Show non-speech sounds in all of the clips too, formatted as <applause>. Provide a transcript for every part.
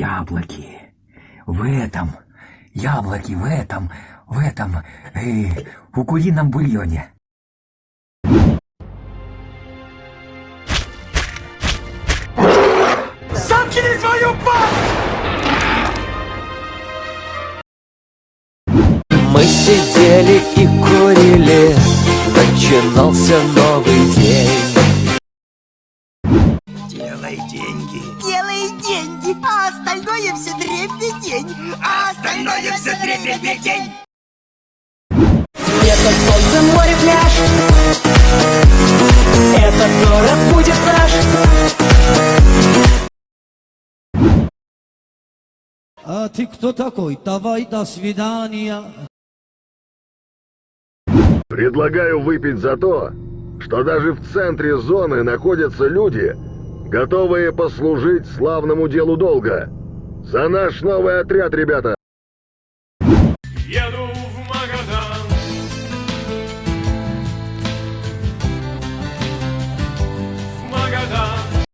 Яблоки. В этом. Яблоки в этом. В этом. Э, у курином бульоне. Заткни свою пасть! Мы сидели и курили, начинался новый день. Делай деньги. Делай деньги, а остальное все дребедень. А Остальное все дребедень. Это солнце, море, пляж. Этот город будет наш. А ты кто такой? Давай до свидания. Предлагаю выпить за то, что даже в центре зоны находятся люди, готовые послужить славному делу долга. За наш новый отряд, ребята! Еду в Магадан В Магадан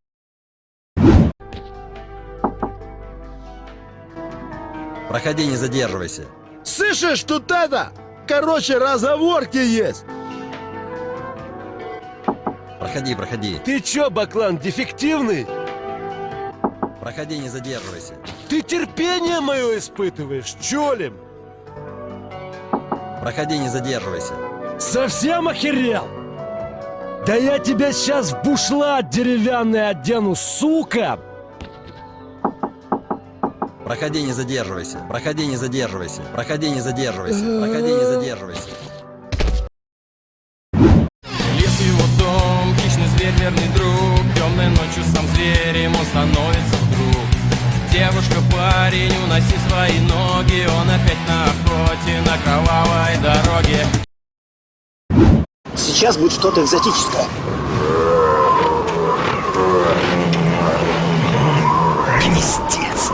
Проходи, не задерживайся. Слышишь, тут это? Короче, разговорки есть. Проходи, проходи. Ты чё, Баклан, дефективный? Проходи, не задерживайся. Ты терпение мое испытываешь, чё ли? Проходи, не задерживайся. Совсем охерел? Да я тебя сейчас в бушлат деревянный одену, сука! Проходи, не задерживайся. Проходи, не задерживайся. Проходи, не задерживайся. Проходи, не задерживайся. Становится вдруг Девушка, парень, уноси свои ноги Он опять на охоте, на кровавой дороге Сейчас будет что-то экзотическое. Гнездец.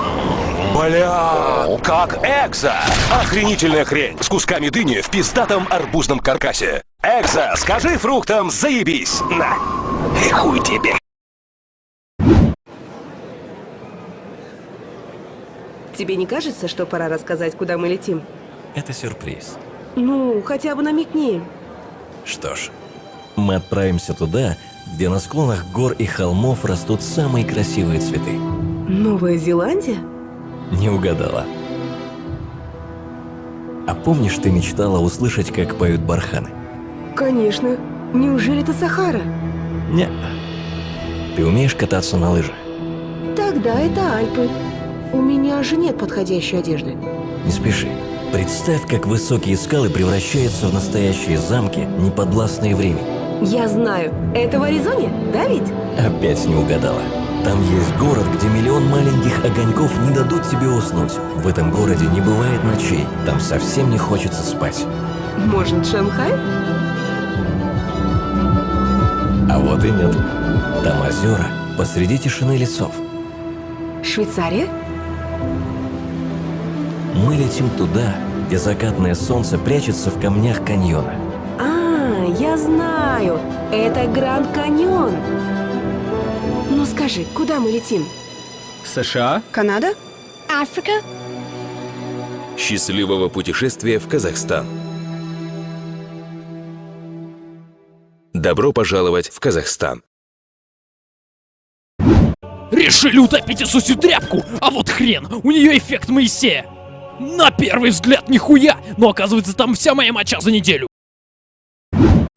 Бля, как экзо! Охренительная хрень с кусками дыни в пиздатом арбузном каркасе. Экзо, скажи фруктам заебись! На! И хуй тебе! Тебе не кажется, что пора рассказать, куда мы летим? Это сюрприз. Ну, хотя бы намекни. Что ж, мы отправимся туда, где на склонах гор и холмов растут самые красивые цветы. Новая Зеландия? Не угадала. А помнишь, ты мечтала услышать, как поют барханы? Конечно. Неужели это Сахара? Не. Ты умеешь кататься на лыжах? Тогда это Альпы. У меня же нет подходящей одежды. Не спеши. Представь, как высокие скалы превращаются в настоящие замки, неподвластные времени. Я знаю. Это в Аризоне, да ведь? Опять не угадала. Там есть город, где миллион маленьких огоньков не дадут тебе уснуть. В этом городе не бывает ночей. Там совсем не хочется спать. Может, Шанхай? А вот и нет. Там озера посреди тишины лесов. Швейцария? Мы летим туда, где закатное солнце прячется в камнях каньона. А, я знаю. Это Гранд Каньон. Ну скажи, куда мы летим? США? Канада? Африка? Счастливого путешествия в Казахстан. Добро пожаловать в Казахстан. Решили утопить Иисусю тряпку, а вот хрен, у нее эффект Моисея. На первый взгляд нихуя, но оказывается там вся моя моча за неделю.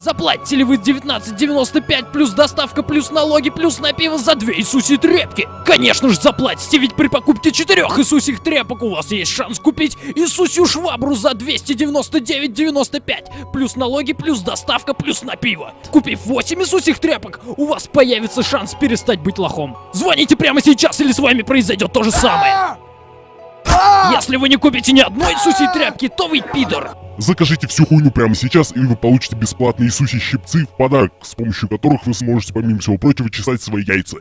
Заплатите ли вы 19.95 плюс доставка плюс налоги плюс на пиво за две Иисуси тряпки? Конечно же заплатите, ведь при покупке четырех Иисусих тряпок у вас есть шанс купить Иисусью швабру за 299.95 плюс налоги плюс доставка плюс на пиво. Купив 8 Иисусих тряпок, у вас появится шанс перестать быть лохом. Звоните прямо сейчас или с вами произойдет то же самое. Если вы не купите ни одной Иисусей тряпки, то вы пидор. Закажите всю хуйню прямо сейчас, и вы получите бесплатные Иисуси щипцы в подарок, с помощью которых вы сможете, помимо всего прочего, чесать свои яйца.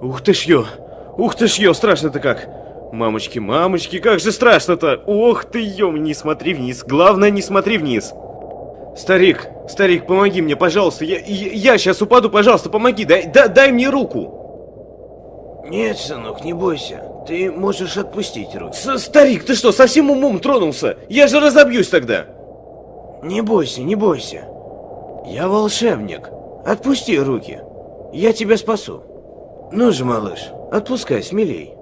Ух ты ж ё! Ух ты ж ё, страшно-то как! Мамочки, мамочки, как же страшно-то! Ох ты ё, не смотри вниз, главное не смотри вниз! Старик, старик, помоги мне, пожалуйста, я, я, я сейчас упаду, пожалуйста, помоги, дай, дай, дай мне руку! Нет, сынок, не бойся. Ты можешь отпустить руки. С старик, ты что, совсем умом тронулся? Я же разобьюсь тогда. Не бойся, не бойся. Я волшебник. Отпусти руки. Я тебя спасу. Ну же, малыш, отпускай смелей.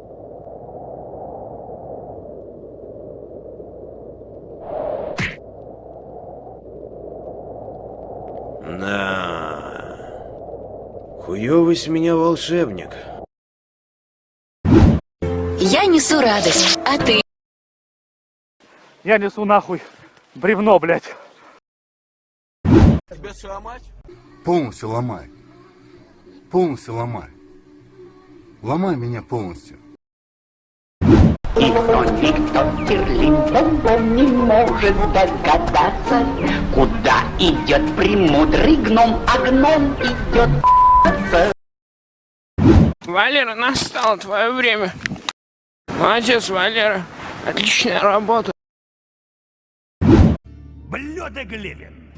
На. Хуёвый с меня волшебник. Несу радость, а ты? Я несу нахуй бревно, блядь. Тебя сломать? Полностью ломай. Полностью ломай. Ломай меня полностью. И кто никто Терлинтон не может догадаться, куда идет премудрый гном, а гном идет Валера, настало твое время. Молодец, Валера. Отличная работа. Блюдо Глевин.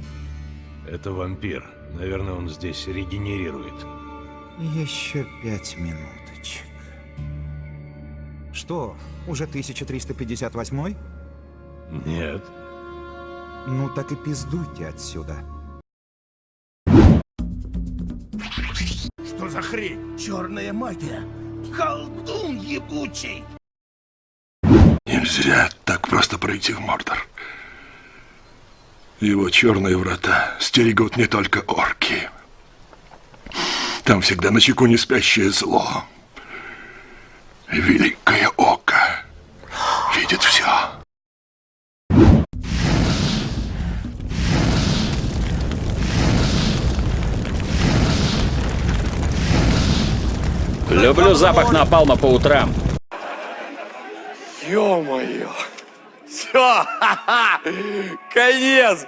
Это вампир. Наверное, он здесь регенерирует. Еще пять минуточек. Что, уже 1358? Нет. Ну так и пиздуйте отсюда. Что за хрень? Черная магия. Колдун ебучий. Нельзя так просто пройти в Мордор. Его черные врата стерегут не только орки. Там всегда на чеку не спящее зло. Великое око видит все. Люблю запах напалма по утрам. Ё-моё. Все, <laughs> конец.